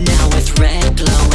Now it's red glow.